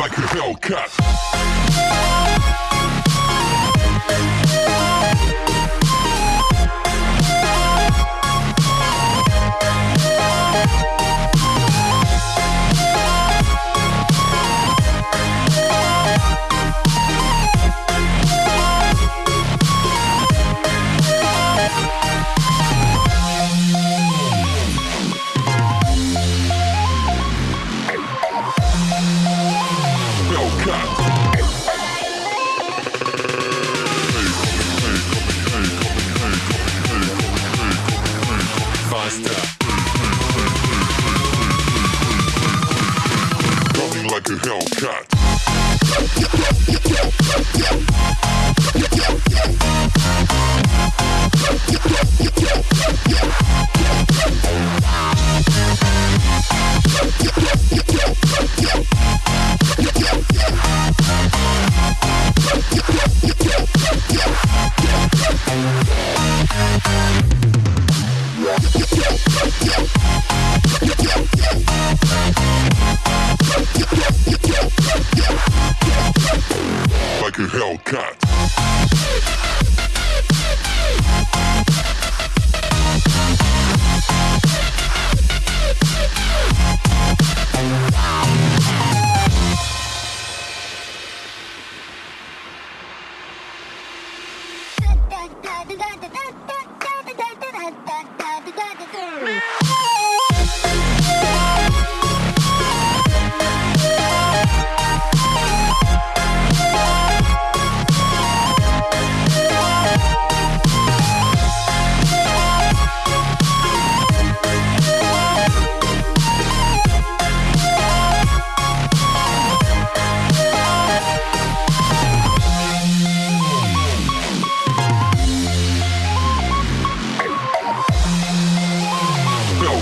like a Hellcat. Yeah. A Hellcat.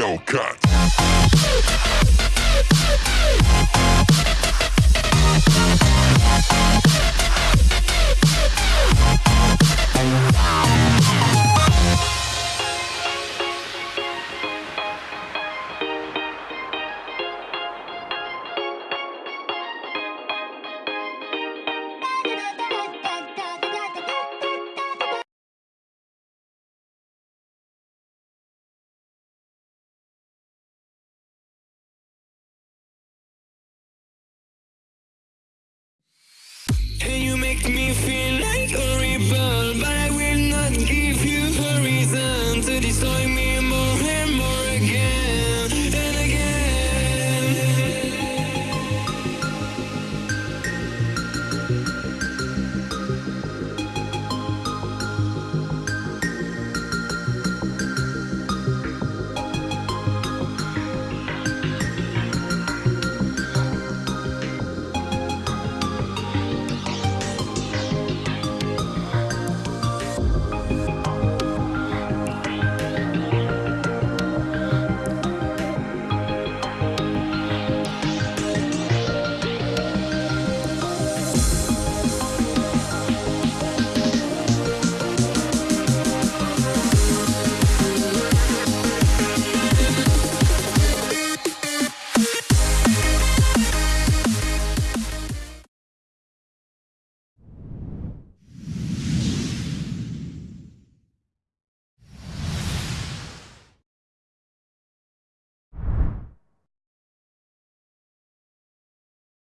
Hellcat. Make me feel